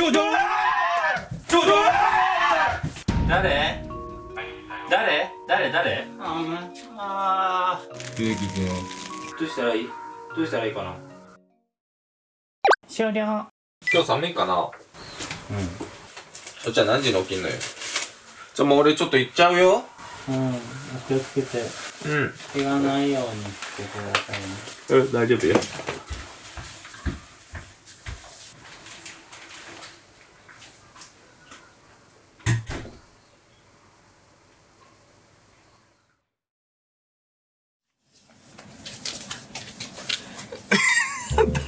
ちょちょちょちょ誰誰誰誰ああ植木君どうしたらいいどうしたらいいかな終了今日寒いかなうんそっちは何時に起きんのよじゃあもう俺ちょっと行っちゃうようん気をつけてうん怪我ないようにしてくださいねうん大丈夫よ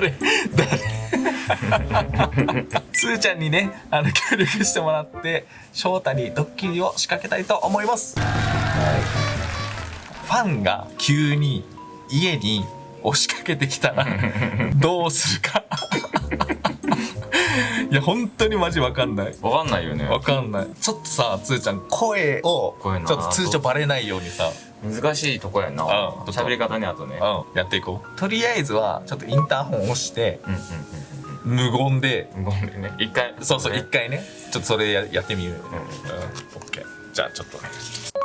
誰誰？つーちゃんにねあの協力してもらって翔太にドッキリを仕掛けたいと思います、はいファンが急に家に押しかけてきたらどうするか。いや本当にマジわかんない。わかんないよね。わかんない。ちょっとさつーちゃん声をちょっと通常バレないようにさ。難しいとこやな。うん喋り方にあとね。うんやっていこう。とりあえずはちょっとインターホン押して無言でうんごめん。ね。一回。そうそうね一回ね。ちょっとそれややってみる。うん。うん。オッケー。じゃあちょっと。ね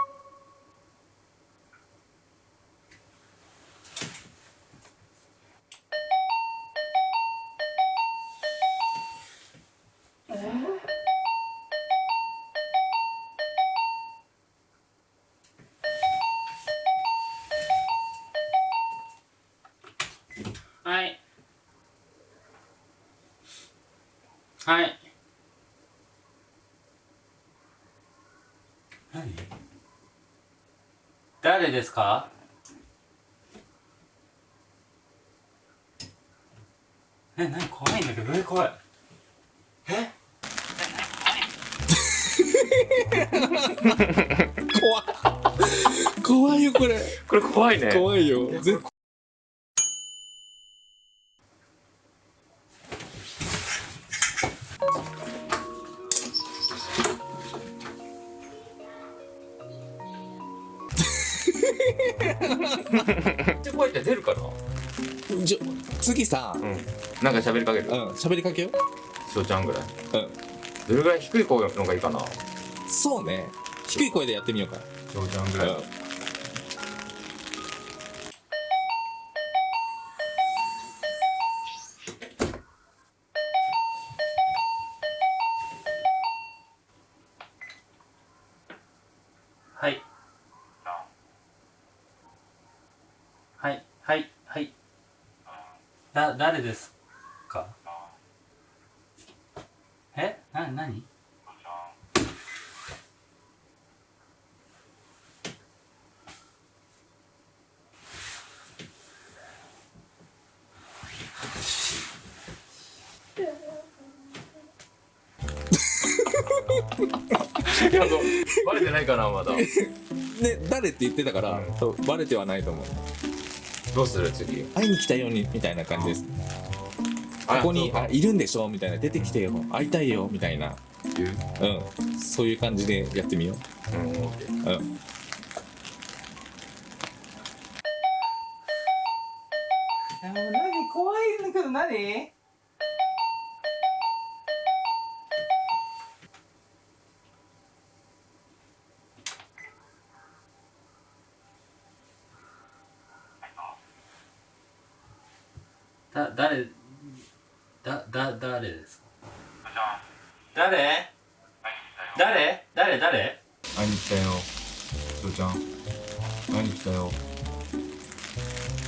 はい。何？誰ですか？え、何？怖いんだけど、え、怖い。え？怖い。よこれ。これ怖いね。怖いよって怖いって出るかなじゃ次さうん。なんか喋りかける？うん喋りかけよ翔ちゃんぐらい。うん。どれぐらい低い声のがいいかな？そうね。低い声でやってみようか。翔ちゃんぐらい。うんだ、誰ですか？え？な、なにバレてないかなまだ。ね誰って言ってたから、うんバレてはないと思うどうする？次。会いに来たようにみたいな感じです。あここにあいるんでしょ？みたいな。出てきてよ。会いたいよ。みたいな。言う？うん。そういう感じでやってみよう。ううん。え、もう何？怖いんだけど何？だ、誰、だ、だ、誰ですか？誰？誰？誰？誰？会いに来たよ。翔ちゃん。会いに来たよ。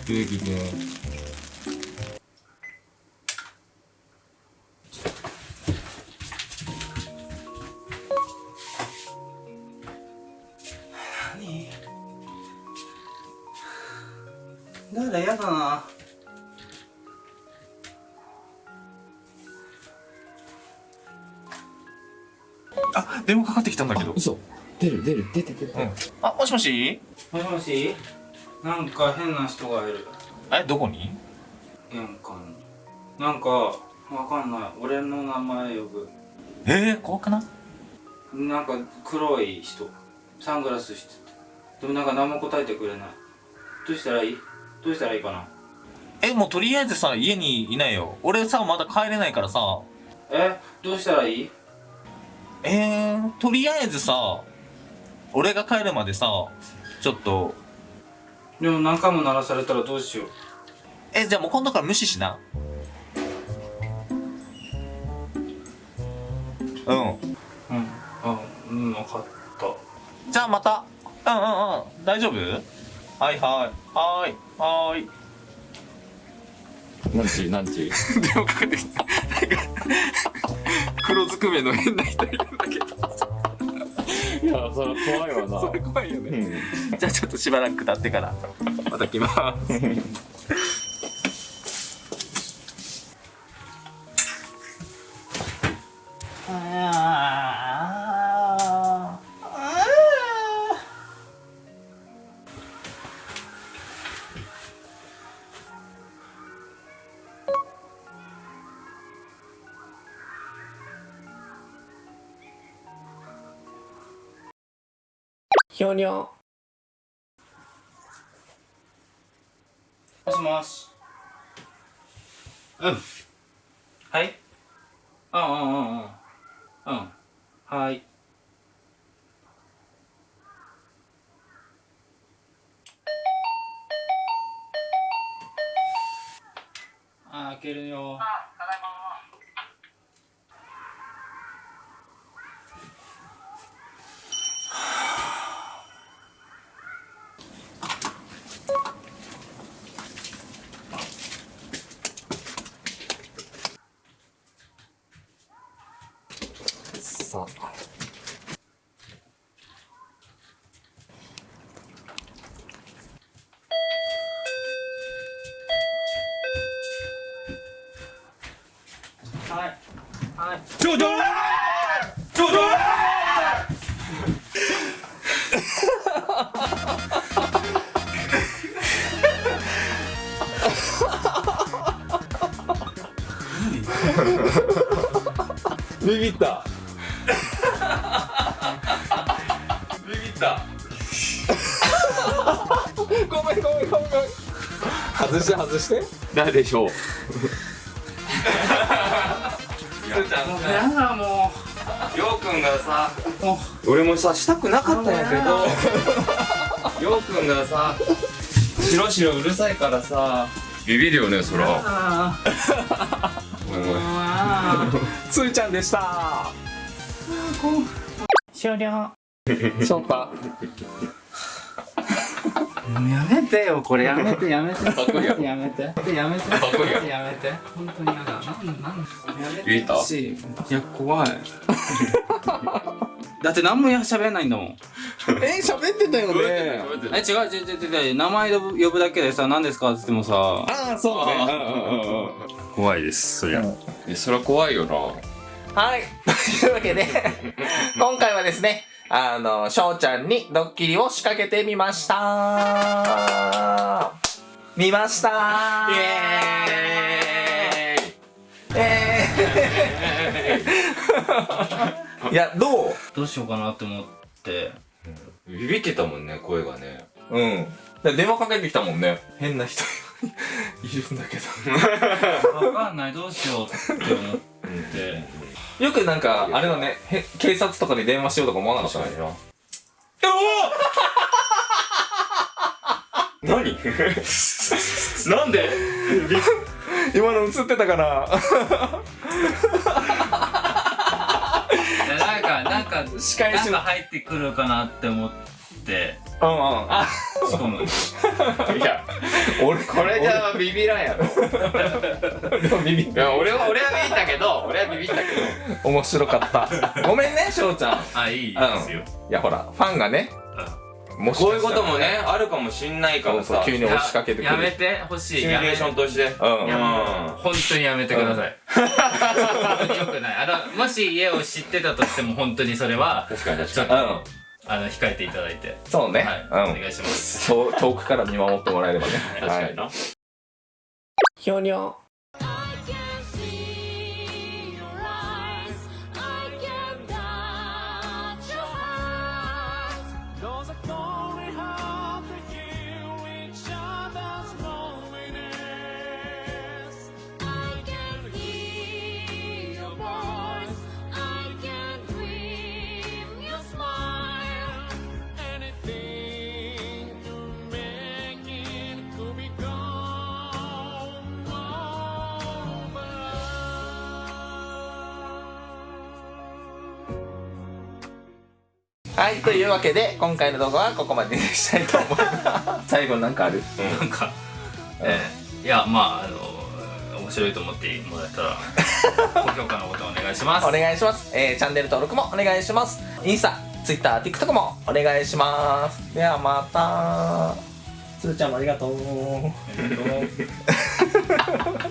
出てきて。何？誰？やだな電話かかってきたんだけど。嘘。出る出る。出て出て。うん。あもしもし？もしもし？なんか変な人がいる。えどこに？玄関。になんかわかんない。俺の名前呼ぶ。えー、怖くない？なんか黒い人。サングラスしてて。でもなんか何も答えてくれない。どうしたらいい？どうしたらいいかな？えもうとりあえずさ家にいないよ。俺さまだ帰れないからさ。ええ？どうしたらいい？えー、とりあえずさ俺が帰るまでさちょっと。でも何回も鳴らされたらどうしよう。えじゃあもう今度から無視しな。うん。うん。あうん分かった。じゃあまた。うんうんうん。大丈夫？はいはい。はーい。はーい。何時？何時？電話かけてきた黒ずくめの変な人いるんだけど。いやそれ怖いわな。それ怖いよね。うん。じゃあちょっとしばらく経ってからまた来ますひょにょもしもし。うん。はい。うんうんうんうん。うん。はい。あ開けるよさあはいはいちょちょちょちょビビった。ビビった。ごめんごめんごめん外して外して。誰でしょう。す ーちゃんもうやだもよう。くんがさ俺もさしたくなかったんやけどようくんがさ白白うるさいからさビビるよねそら。つーちゃんでした。終了。翔太もうやめてよこれやめてやめて。っこいいやろやめて。やめて。っこいいやろやめて。本当にやだ。なんなんやめて言えた？しい。や怖い。だって何も喋んないんだもん。え喋ってたよね。え違う違う違う違う。名前呼ぶ呼ぶだけでさ何ですか？っつってもさ。ああそうね。怖いですそりゃ。えそりゃ怖いよな。はい。というわけで、今回はですね、あの、翔ちゃんにドッキリを仕掛けてみました。見ました。イエーイ。えー、いや、どう？どうしようかなって思って。ビビってたもんね声がね。うん。で電話かけてきたもんね。変な人 いるんだけど。分かんないどうしようって思ってよくなんか、あれだね、へ警察とかに電話しようとか思わなかったね。な何？なんで？今の映ってたから。いやなんかなんか仕返しの。なんか入ってくるかなって思ってうんうん。あ、しかもいや俺、これじゃビビらんやろ。ビビっいや俺は俺はビビったけど俺はビビったけど。面白かった。ごめんね、翔ちゃん。あいいですよ、いや、ほら、ファンがね、もしかこういうこともねあるかもしんないからさ。そうそう、急に押しかけてくる。やめてほしい。シミュレーションとして。うん。いやもう。本当にやめてください、本当によくない。あのもし家を知ってたとしても本当にそれは確かに確ちょかにっと、あの控えていただいてそうね。はい、うん。お願いします遠遠くから見守ってもらえればね。確かにな、ひょにょ。はいというわけで今回の動画はここまでにしたいと思います。最後なんかある？なんか、えーいやまああの面白いと思ってもらえたら 高評価のボタンお願いします。お願いします、えーチャンネル登録もお願いします。インスタ TwitterTikTok もお願いします。ではまた。つーちゃんもありがとう。ありがとう